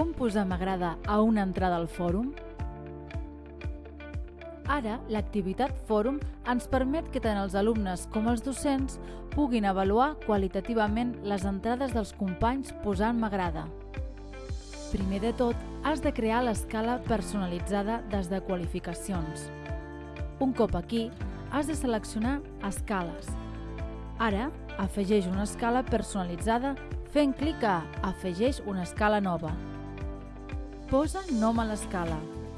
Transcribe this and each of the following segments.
com posar m'agrada a una entrada al fòrum? Ara, l'activitat fòrum ens permet que tant els alumnes com els docents puguin avaluar qualitativament les entrades dels companys posant m'agrada. Primer de tot, has de crear l'escala personalitzada des de qualificacions. Un cop aquí, has de seleccionar escales. Ara, afegeix una escala personalitzada fent clic a Afegeix una escala nova. Posa nom a l'escala.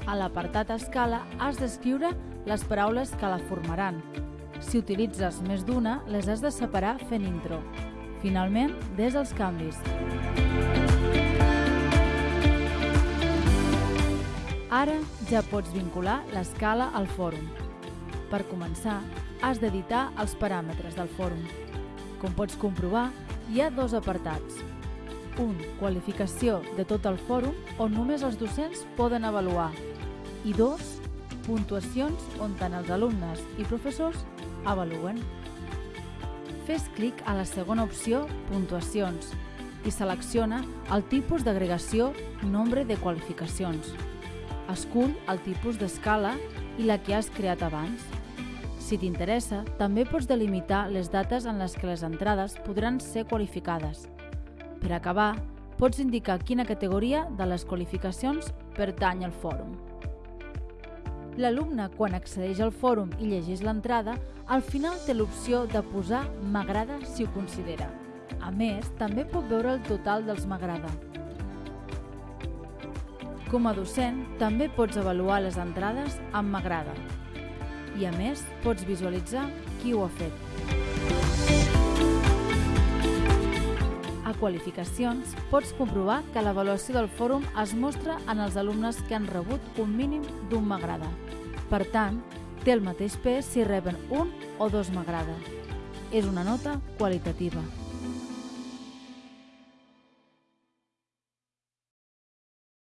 A l'apartat escala has d'escriure les paraules que la formaran. Si utilitzes més d'una, les has de separar fent intro. Finalment, des els canvis. Ara ja pots vincular l'escala al fòrum. Per començar, has d'editar els paràmetres del fòrum. Com pots comprovar, hi ha dos apartats. Un, qualificació de tot el fòrum, on només els docents poden avaluar. I dos, puntuacions on tant els alumnes i professors avaluen. Fes clic a la segona opció, puntuacions, i selecciona el tipus d'agregació nombre de qualificacions. Escull el tipus d'escala i la que has creat abans. Si t'interessa, també pots delimitar les dates en les que les entrades podran ser qualificades. Per acabar, pots indicar quina categoria de les qualificacions pertany al fòrum. L'alumne, quan accedeix al fòrum i llegeix l'entrada, al final té l'opció de posar m'agrada si ho considera. A més, també pot veure el total dels m'agrada. Com a docent, també pots avaluar les entrades amb m'agrada. I a més, pots visualitzar qui ho ha fet. Qualificacions, pots comprovar que l'avaluació del fòrum es mostra en els alumnes que han rebut un mínim d'un m'agrada. Per tant, té el mateix pes si reben un o dos m'agrada. És una nota qualitativa.